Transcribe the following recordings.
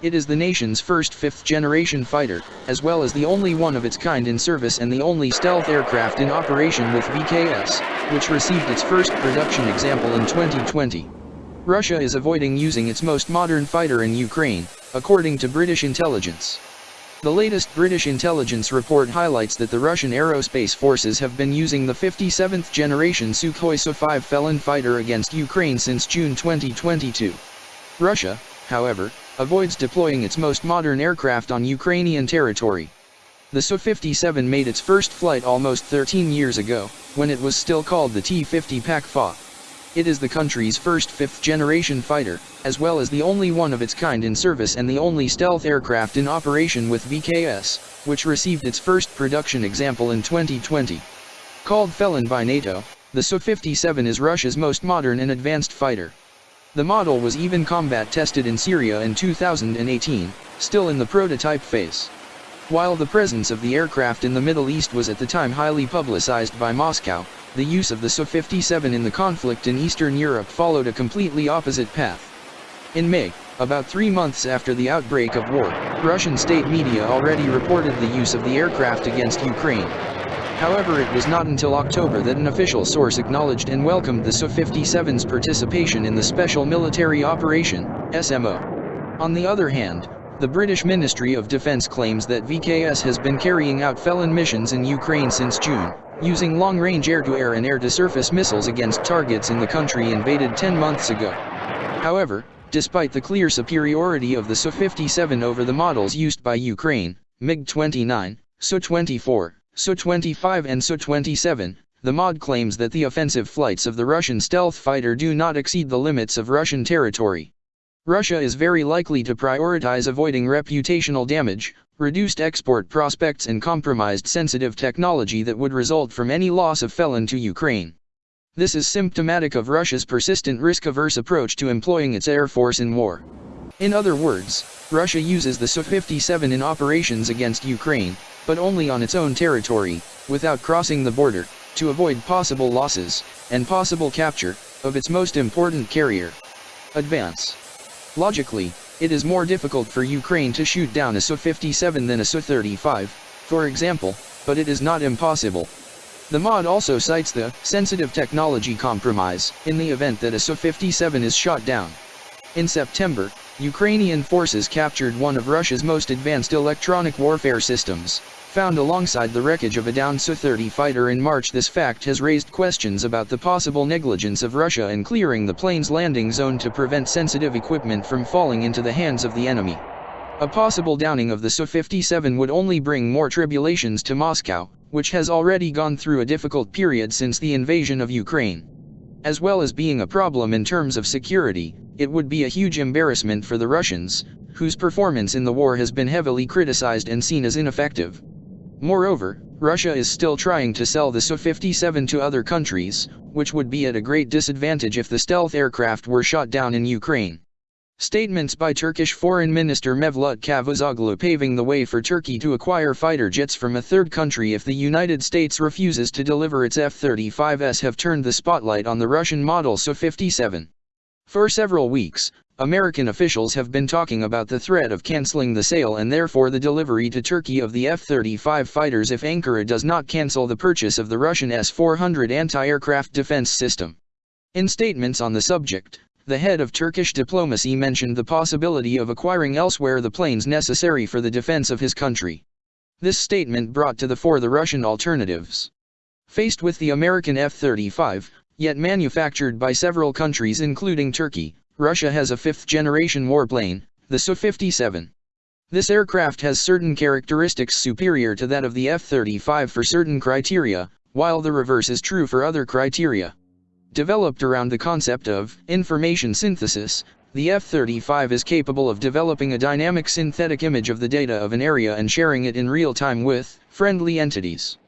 It is the nation's first fifth-generation fighter, as well as the only one of its kind in service and the only stealth aircraft in operation with VKS, which received its first production example in 2020. Russia is avoiding using its most modern fighter in Ukraine, according to British intelligence. The latest British intelligence report highlights that the Russian aerospace forces have been using the 57th generation Sukhoi Su-5 Felon fighter against Ukraine since June 2022. Russia, however, avoids deploying its most modern aircraft on Ukrainian territory. The Su-57 made its first flight almost 13 years ago, when it was still called the T-50 PAK FA. It is the country's first fifth-generation fighter, as well as the only one of its kind in service and the only stealth aircraft in operation with VKS, which received its first production example in 2020. Called Felon by NATO, the Su-57 is Russia's most modern and advanced fighter. The model was even combat tested in Syria in 2018, still in the prototype phase. While the presence of the aircraft in the Middle East was at the time highly publicized by Moscow, the use of the Su-57 in the conflict in Eastern Europe followed a completely opposite path. In May, about three months after the outbreak of war, Russian state media already reported the use of the aircraft against Ukraine. However it was not until October that an official source acknowledged and welcomed the Su-57's participation in the Special Military Operation, SMO. On the other hand, the British Ministry of Defence claims that VKS has been carrying out felon missions in Ukraine since June, using long-range air-to-air and air-to-surface missiles against targets in the country invaded 10 months ago. However, despite the clear superiority of the Su-57 over the models used by Ukraine, MiG-29, Su-24, Su-25 and Su-27, the MOD claims that the offensive flights of the Russian stealth fighter do not exceed the limits of Russian territory. Russia is very likely to prioritize avoiding reputational damage, reduced export prospects and compromised sensitive technology that would result from any loss of felon to Ukraine. This is symptomatic of Russia's persistent risk-averse approach to employing its air force in war. In other words, Russia uses the Su-57 in operations against Ukraine, but only on its own territory, without crossing the border, to avoid possible losses, and possible capture, of its most important carrier. Advance. Logically, it is more difficult for Ukraine to shoot down a Su-57 than a Su-35, for example, but it is not impossible. The mod also cites the sensitive technology compromise in the event that a Su-57 is shot down. In September, Ukrainian forces captured one of Russia's most advanced electronic warfare systems, found alongside the wreckage of a downed Su-30 fighter in March this fact has raised questions about the possible negligence of Russia in clearing the plane's landing zone to prevent sensitive equipment from falling into the hands of the enemy. A possible downing of the Su-57 would only bring more tribulations to Moscow, which has already gone through a difficult period since the invasion of Ukraine. As well as being a problem in terms of security, it would be a huge embarrassment for the Russians, whose performance in the war has been heavily criticized and seen as ineffective. Moreover, Russia is still trying to sell the Su-57 to other countries, which would be at a great disadvantage if the stealth aircraft were shot down in Ukraine. Statements by Turkish Foreign Minister Mevlut Cavusoglu paving the way for Turkey to acquire fighter jets from a third country if the United States refuses to deliver its F-35s have turned the spotlight on the Russian model Su-57. For several weeks, American officials have been talking about the threat of canceling the sale and therefore the delivery to Turkey of the F-35 fighters if Ankara does not cancel the purchase of the Russian S-400 anti-aircraft defense system. In statements on the subject, the head of Turkish diplomacy mentioned the possibility of acquiring elsewhere the planes necessary for the defense of his country. This statement brought to the fore the Russian alternatives. Faced with the American F-35, yet manufactured by several countries including Turkey, Russia has a fifth-generation warplane, the Su-57. This aircraft has certain characteristics superior to that of the F-35 for certain criteria, while the reverse is true for other criteria. Developed around the concept of information synthesis, the F-35 is capable of developing a dynamic synthetic image of the data of an area and sharing it in real time with friendly entities.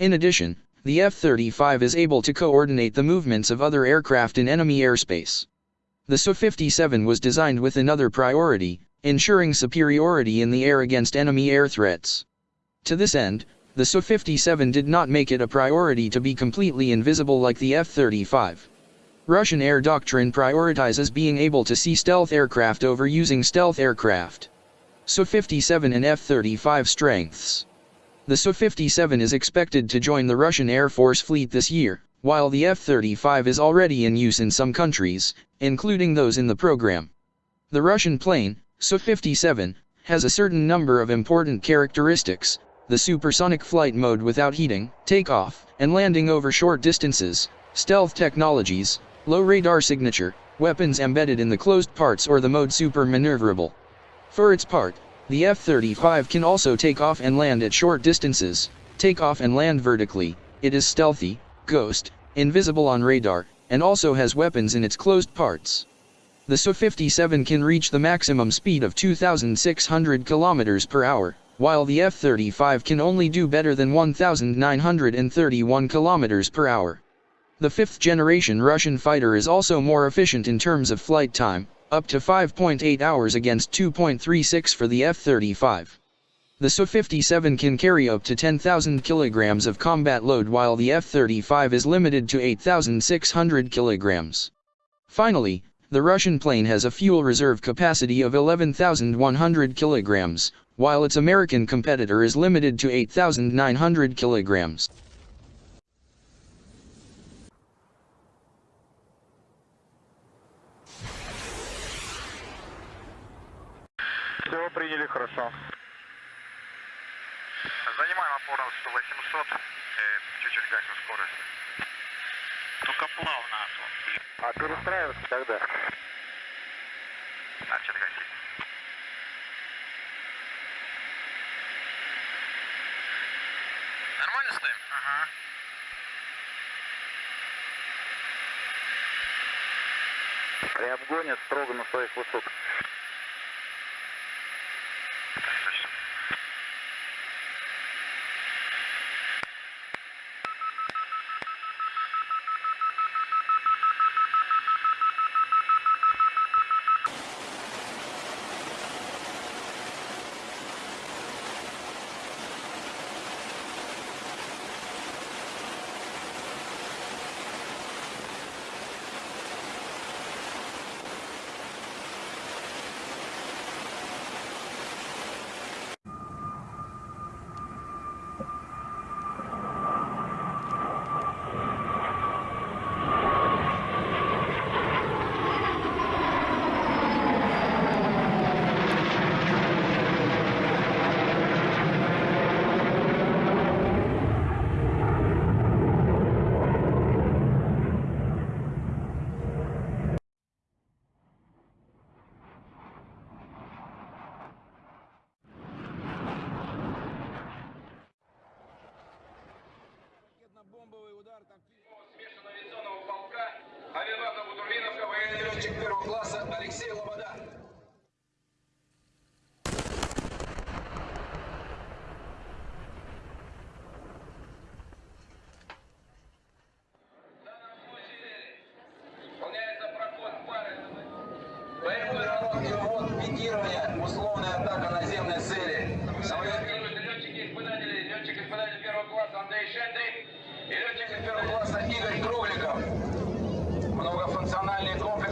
In addition, the F-35 is able to coordinate the movements of other aircraft in enemy airspace. The Su-57 was designed with another priority, ensuring superiority in the air against enemy air threats. To this end, the Su-57 did not make it a priority to be completely invisible like the F-35. Russian air doctrine prioritizes being able to see stealth aircraft over using stealth aircraft. Su-57 and F-35 strengths. The Su-57 is expected to join the Russian Air Force fleet this year, while the F-35 is already in use in some countries, including those in the program. The Russian plane, Su-57, has a certain number of important characteristics, the supersonic flight mode without heating, takeoff, and landing over short distances, stealth technologies, low radar signature, weapons embedded in the closed parts or the mode super maneuverable. For its part, the F-35 can also take off and land at short distances, take off and land vertically, it is stealthy, ghost, invisible on radar, and also has weapons in its closed parts. The Su-57 can reach the maximum speed of 2,600 km per hour, while the F-35 can only do better than 1,931 km per hour. The fifth-generation Russian fighter is also more efficient in terms of flight time, up to 5.8 hours against 2.36 for the F-35. The Su-57 can carry up to 10,000 kilograms of combat load while the F-35 is limited to 8,600 kilograms. Finally, the Russian plane has a fuel reserve capacity of 11,100 kilograms, while its American competitor is limited to 8,900 kilograms. Все, приняли, хорошо. Опору 100-800, э, чуть-чуть гасим скорость. Только плавно, Антон. А перестраиваться тогда? Начали гасить. Нормально стоим? Ага. При обгоне строго на своих высот.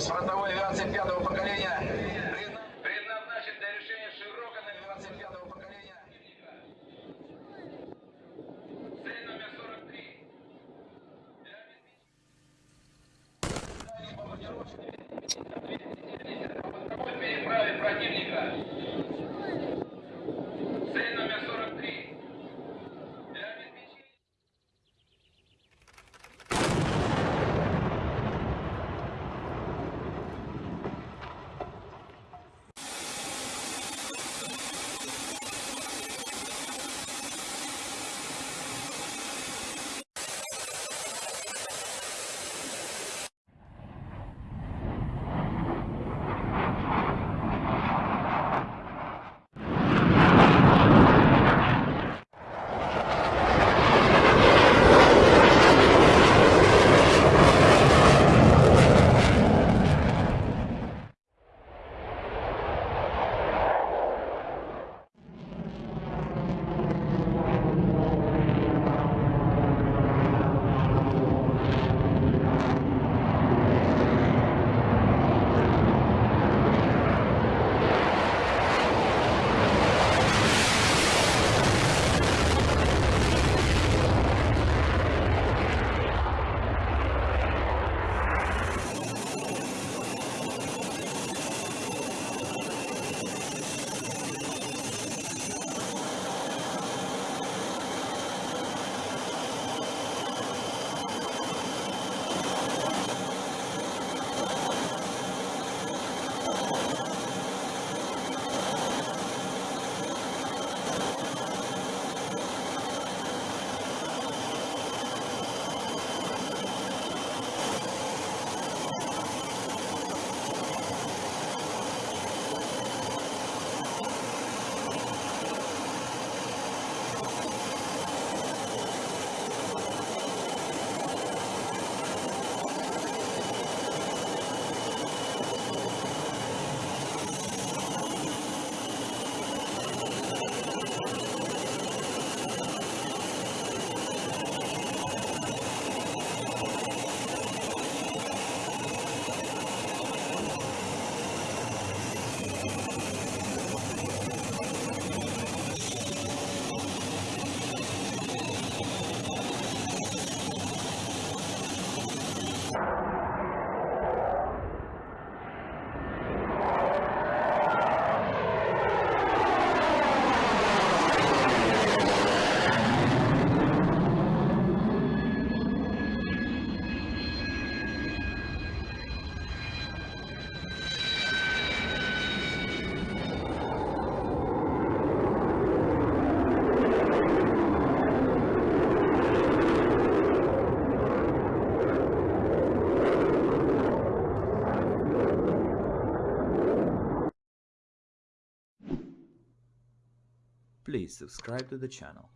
Yes, on the way. Please subscribe to the channel.